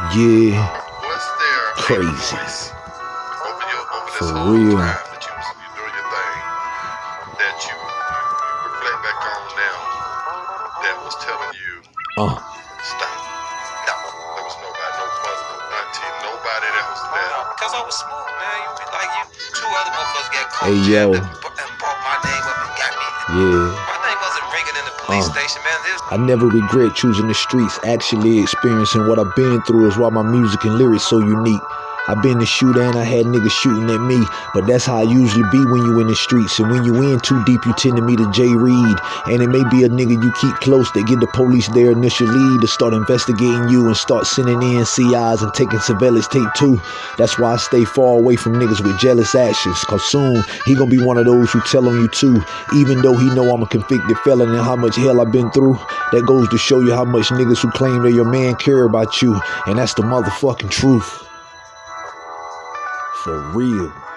Yeah, Was there Crazy. voice your over For whole real. time that you was you doing your thing that you, you reflect back on now that was telling you uh, stop? No, there was nobody, no mother, no auntie, nobody that was there. Cause I was smooth, man. You be like you. Two other motherfuckers got caught Hey, yo. and brought my name up and got me. yeah. My name wasn't ringing in the police Uh. station, man. This I never regret choosing the streets. Actually experiencing what I've been through is why my music and lyrics so unique. I've been the shooter and I had niggas shooting at me, but that's how I usually be when you in the streets. And when you in too deep, you tend to meet a J. Reed. And it may be a nigga you keep close that get the police their initial lead to start investigating you and start sending in CIs and taking surveillance tape too. That's why I stay far away from niggas with jealous actions. Cause soon he gonna be one of those who tell on you too. Even though he know I'm a convicted felon and how much hell I've been through. That goes to show you how much niggas who claim they're your man care about you. And that's the motherfucking truth. For real.